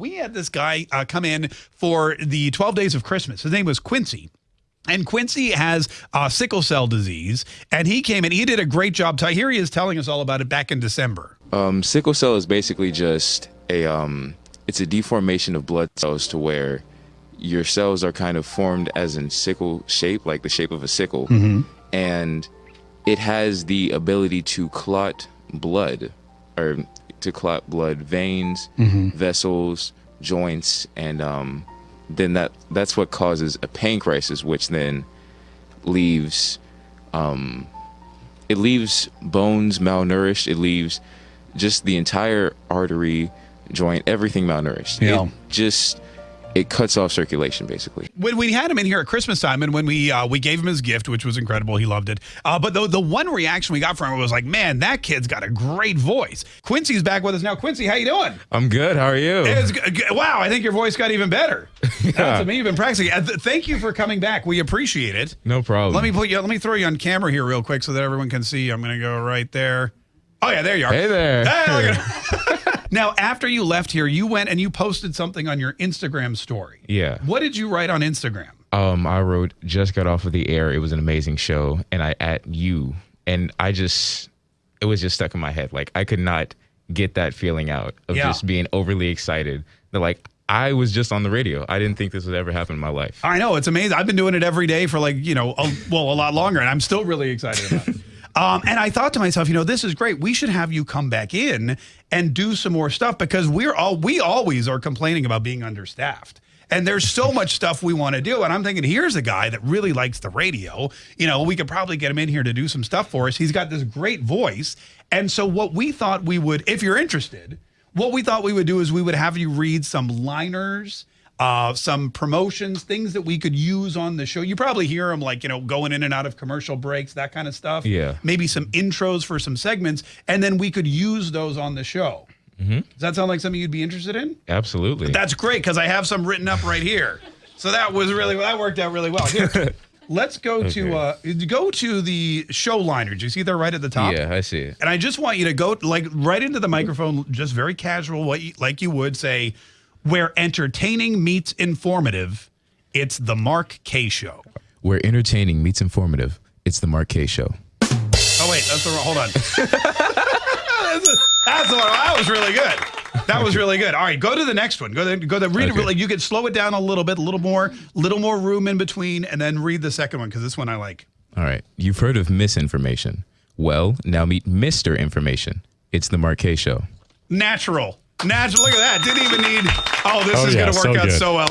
We had this guy uh, come in for the 12 days of Christmas. His name was Quincy. And Quincy has uh, sickle cell disease, and he came in. He did a great job. Here he is telling us all about it back in December. Um, sickle cell is basically just a um, it's a deformation of blood cells to where your cells are kind of formed as in sickle shape, like the shape of a sickle, and it has the ability to clot blood or to clot blood veins, vessels, joints, and um, then that that's what causes a pain crisis, which then leaves um, it leaves bones malnourished. It leaves just the entire artery, joint, everything malnourished. Yeah. It just it cuts off circulation basically. when we had him in here at Christmas time, and when we uh, we gave him his gift, which was incredible, he loved it. Uh, but the the one reaction we got from him was like, "Man, that kid's got a great voice." Quincy's back with us now. Quincy, how you doing? I'm good. How are you? It's g- g- wow, I think your voice got even better. That's me. You've been practicing. Uh, th- thank you for coming back. We appreciate it. no problem. Let me put you. Let me throw you on camera here real quick so that everyone can see. I'm going to go right there. Oh yeah, there you are. Hey there. Hey, look at- now, after you left here, you went and you posted something on your Instagram story. Yeah. What did you write on Instagram? Um, I wrote just got off of the air. It was an amazing show, and I at you, and I just it was just stuck in my head. Like I could not get that feeling out of Yeah. just being overly excited. That like I was just on the radio. I didn't think this would ever happen in my life. I know it's amazing. I've been doing it every day for like you know, a, well, a lot longer, and I'm still really excited about it. Um, and I thought to myself, you know, this is great. We should have you come back in and do some more stuff because we're all we always are complaining about being understaffed. And there's so much stuff we want to do. And I'm thinking, here's a guy that really likes the radio. You know, we could probably get him in here to do some stuff for us. He's got this great voice. And so, what we thought we would, if you're interested, what we thought we would do is we would have you read some liners, uh, some promotions, things that we could use on the show. You probably hear them like, you know, going in and out of commercial breaks, that kind of stuff. Yeah. Maybe some intros for some segments. And then we could use those on the show. Does that sound like something you'd be interested in? Absolutely. That's great because I have some written up right here. So that was really that worked out really well. Here, let's go to uh, go to the show liner. Do you see there right at the top? yeah, I see it. And I just want you to go like right into the microphone, just very casual, what you, like you would say, where entertaining meets informative. It's the Mark Kaye Show. Where entertaining meets informative. It's the Mark Kaye Show. Oh wait, that's the wrong. Hold on. that's, a- that's the one. That was really good. That was really good. All right, go to the next one. Go to go to read it. Like you could slow it down a little bit, a little more, little more room in between, and then read the second one because this one I like. All right. You've heard of misinformation. Well, now meet Mr. Information. It's the Mark Kaye Show. Natural. Natural. Look at that. Didn't even need. Oh, this Oh, is yeah, going to work so out good. so well.